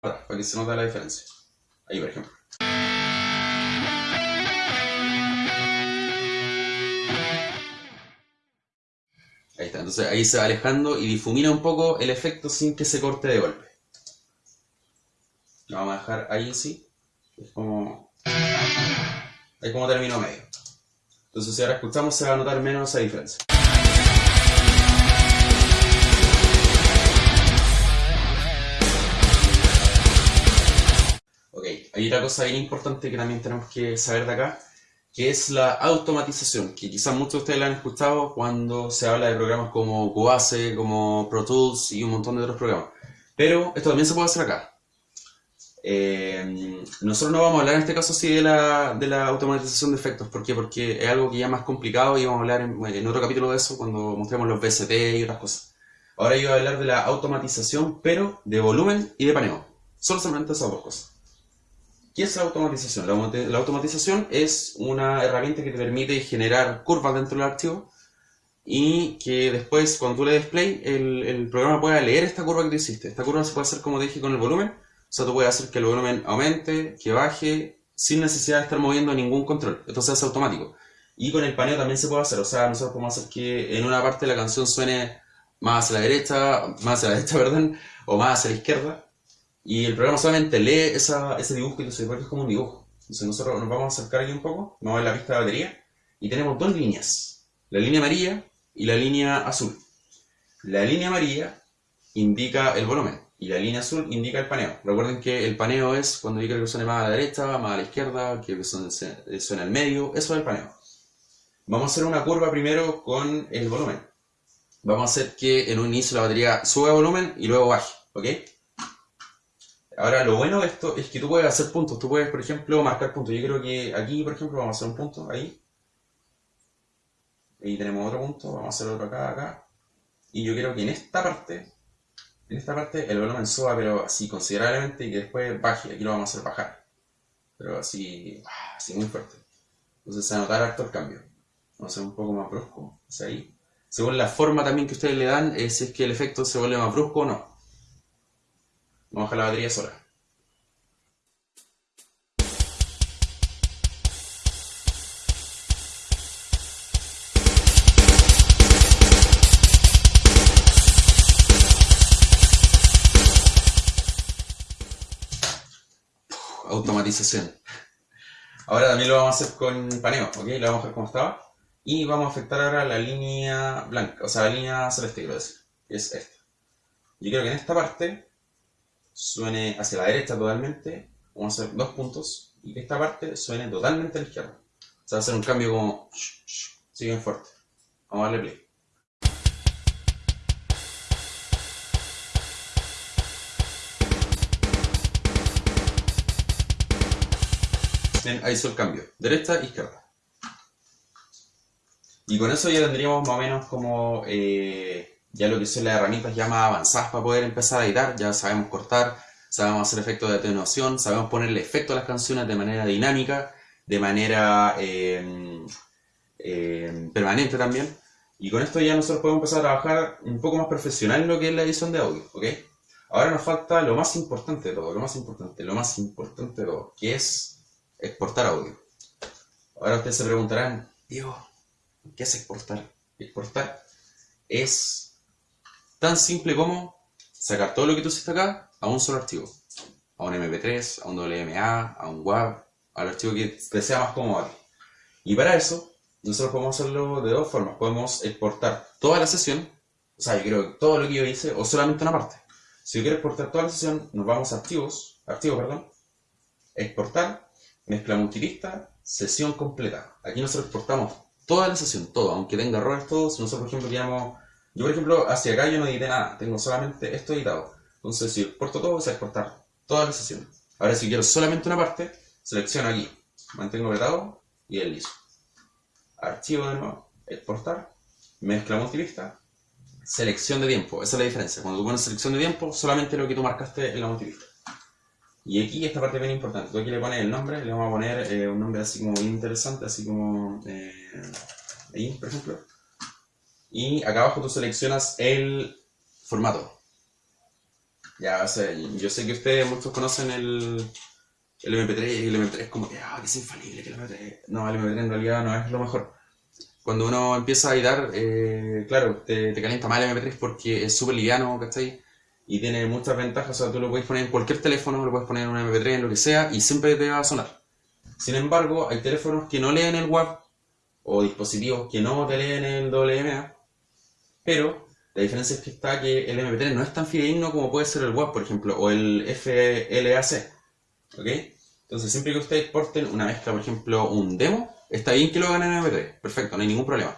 para que se note la diferencia. Ahí, por ejemplo. Ahí está, entonces ahí se va alejando y difumina un poco el efecto sin que se corte de golpe. Lo vamos a dejar ahí sí. Es como... Ahí como término medio. Entonces si ahora escuchamos se va a notar menos esa diferencia. Hay otra cosa bien importante que también tenemos que saber de acá, que es la automatización, que quizás muchos de ustedes la han escuchado cuando se habla de programas como Cubase, como Pro Tools y un montón de otros programas. Pero esto también se puede hacer acá. Eh, nosotros no vamos a hablar en este caso así de la, automatización de efectos. ¿Por qué? Porque es algo que ya es más complicado y vamos a hablar en, otro capítulo de eso cuando mostremos los VST y otras cosas. Ahora yo voy a hablar de la automatización, pero de volumen y de paneo. Solo solamente esas dos cosas. ¿Qué es la automatización? La, automati- la automatización es una herramienta que te permite generar curvas dentro del archivo y que después cuando tú le des play el, el programa pueda leer esta curva que tú hiciste. Esta curva se puede hacer como dije con el volumen, o sea tú puedes hacer que el volumen aumente, que baje, sin necesidad de estar moviendo ningún control. Se hace automático. Y con el paneo también se puede hacer, o sea nosotros podemos hacer que en una parte la canción suene más hacia la derecha, más hacia la derecha, perdón, o más hacia la izquierda. Y el programa solamente lee ese dibujo y entonces porque es como un dibujo. Entonces nosotros nos vamos a acercar aquí un poco, vamos a ver la pista de batería y tenemos dos líneas, la línea amarilla y la línea azul. La línea amarilla indica el volumen y la línea azul indica el paneo. Recuerden que el paneo es cuando quiero que suene más a la derecha, más a la izquierda, que suene, suene al medio, eso es el paneo. Vamos a hacer una curva primero con el volumen. Vamos a hacer que en un inicio la batería suba volumen y luego baje, ¿ok? Ahora, lo bueno de esto es que tú puedes hacer puntos. Tú puedes, por ejemplo, marcar puntos. Yo creo que aquí, por ejemplo, vamos a hacer un punto, ahí. Ahí tenemos otro punto, vamos a hacer otro acá, acá. Y yo quiero que en esta parte, en esta parte, el volumen suba, pero así considerablemente, y que después baje. Aquí lo vamos a hacer bajar. Pero así, así muy fuerte. Entonces se va a notar harto el cambio. Vamos a hacer un poco más brusco, ahí. Según la forma también que ustedes le dan, es es que el efecto se vuelve más brusco o no. Vamos a dejar la batería sola. Automatización. Ahora también lo vamos a hacer con paneo, ¿ok? Lo vamos a dejar como estaba. Y vamos a afectar ahora la línea blanca, o sea, la línea celeste, quiero decir, que es esta. Yo quiero que en esta parte suene hacia la derecha totalmente, vamos a hacer dos puntos, y que esta parte suene totalmente a la izquierda. O sea, hacer un cambio como... Sigue fuerte. Vamos a darle play. Bien, ahí hizo el cambio. Derecha, izquierda. Y con eso ya tendríamos más o menos como eh, ya lo que son las herramientas ya más avanzadas para poder empezar a editar. Ya sabemos cortar, sabemos hacer efectos de atenuación, sabemos ponerle efecto a las canciones de manera dinámica, de manera eh, eh, permanente también. Y con esto ya nosotros podemos empezar a trabajar un poco más profesional en lo que es la edición de audio. Ahora nos falta lo más importante de todo, lo más importante, lo más importante de todo, que es exportar audio. Ahora ustedes se preguntarán, Diego, ¿qué es exportar? Exportar es tan simple como sacar todo lo que tú hiciste acá a un solo archivo. A un MP3, a un WMA, a un WAV, al archivo que te sea más cómodo. Y para eso, nosotros podemos hacerlo de dos formas. Podemos exportar toda la sesión, o sea, yo creo que todo lo que yo hice, o solamente una parte. Si yo quiero exportar toda la sesión, nos vamos a archivos, archivo, perdón, exportar, mezcla multilista, sesión completa. Aquí nosotros exportamos toda la sesión, todo, aunque tenga errores todos. Nosotros, por ejemplo, queríamos, yo por ejemplo, hacia acá yo no edité nada, tengo solamente esto editado. Entonces, si exporto todo, voy a exportar toda la sesión. Ahora, si quiero solamente una parte, selecciono aquí, mantengo apretado y es listo. Archivo de nuevo, exportar, mezcla multilista, selección de tiempo. Esa es la diferencia. Cuando tú pones selección de tiempo, solamente lo que tú marcaste en la multilista. Y aquí esta parte es bien importante. Tú aquí le pones el nombre, le vamos a poner eh, un nombre así como interesante, así como eh, ahí, por ejemplo. Y acá abajo tú seleccionas el formato. Ya, o sea, yo sé que ustedes muchos conocen el, el MP3 y el MP3 es como que, ah, que es infalible, que el MP3... No, el MP3 en realidad no es lo mejor. Cuando uno empieza a editar, eh, claro, te, calienta mal el MP3 porque es súper liviano, ¿cachai? Y tiene muchas ventajas, o sea, tú lo puedes poner en cualquier teléfono, lo puedes poner en un MP3, en lo que sea, y siempre te va a sonar. Sin embargo, hay teléfonos que no leen el WAV, o dispositivos que no te leen el WMA, pero la diferencia es que está que el MP3 no es tan fidedigno como puede ser el WAV, por ejemplo, o el FLAC. ¿Ok? Entonces, siempre que ustedes exporten una mezcla, por ejemplo, un demo, está bien que lo hagan en MP3. Perfecto, no hay ningún problema.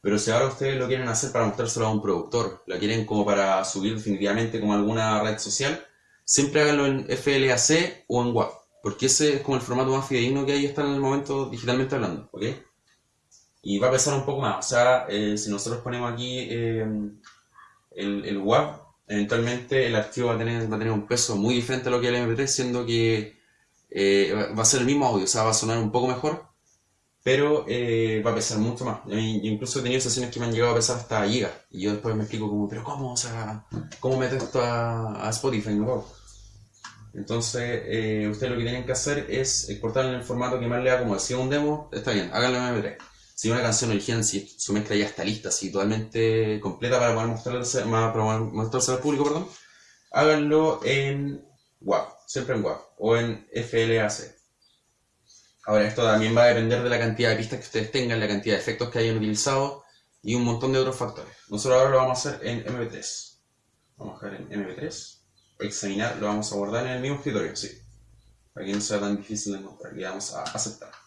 Pero si ahora ustedes lo quieren hacer para mostrárselo a un productor, lo quieren como para subir definitivamente como alguna red social, siempre háganlo en FLAC o en WAV. Porque ese es como el formato más fidedigno que hay hasta en el momento digitalmente hablando. ¿Ok? Y va a pesar un poco más. O sea, eh, si nosotros ponemos aquí eh, el, el WAV, eventualmente el archivo va a, tener, va a tener un peso muy diferente a lo que el MP3, siendo que eh, va a ser el mismo audio, o sea, va a sonar un poco mejor, pero va a pesar mucho más. Yo incluso he tenido sesiones que me han llegado a pesar hasta gigas, y yo después me explico como, pero ¿cómo? O sea, ¿cómo meto esto a, Spotify? No Entonces, ustedes lo que tienen que hacer es exportar en el formato que más le da, como decía un demo, está bien, háganlo en MP3 si una canción original, si su mezcla ya está lista, así totalmente completa para poder mostrarse, para mostrarse al público, perdón, háganlo en WAV, siempre en WAV, o en FLAC. Ahora, esto también va a depender de la cantidad de pistas que ustedes tengan, la cantidad de efectos que hayan utilizado y un montón de otros factores. Nosotros ahora lo vamos a hacer en MP3. Vamos a dejar en MP3. Examinar, lo vamos a guardar en el mismo escritorio, sí. Para que no sea tan difícil de encontrar. Le vamos a aceptar.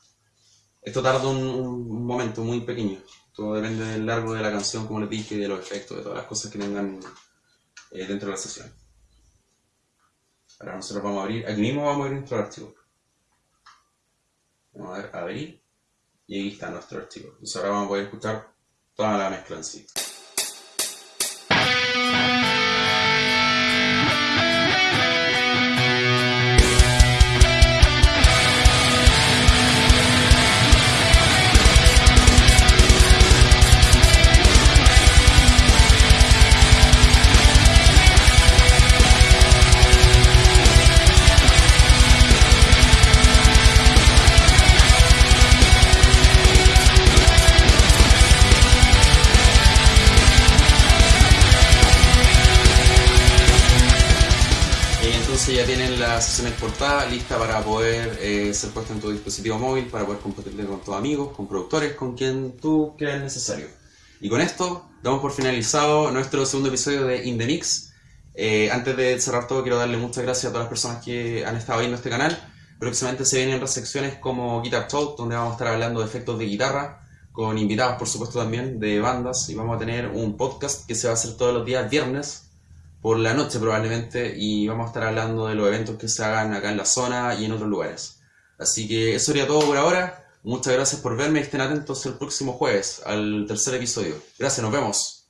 Esto tarda un, momento muy pequeño. Todo depende del largo de la canción, como les dije, de los efectos, de todas las cosas que tengan eh, dentro de la sesión. Ahora nosotros vamos a abrir, aquí mismo vamos a abrir nuestro archivo. Vamos a ver, abrir, y ahí está nuestro archivo. Entonces ahora vamos a poder escuchar toda la mezcla en sí. Ya tienen la sesión exportada lista para poder eh, ser puesta en tu dispositivo móvil, para poder compartirla con tus amigos, con productores, con quien tú creas necesario. Y con esto damos por finalizado nuestro segundo episodio de In The Mix. Eh, antes de cerrar todo, quiero darle muchas gracias a todas las personas que han estado viendo este canal. Próximamente se vienen otras secciones como Guitar Talk, donde vamos a estar hablando de efectos de guitarra, con invitados por supuesto también de bandas, y vamos a tener un podcast que se va a hacer todos los días viernes, por la noche probablemente y vamos a estar hablando de los eventos que se hagan acá en la zona y en otros lugares. Así que eso sería todo por ahora. Muchas gracias por verme y estén atentos el próximo jueves al tercer episodio. Gracias, nos vemos.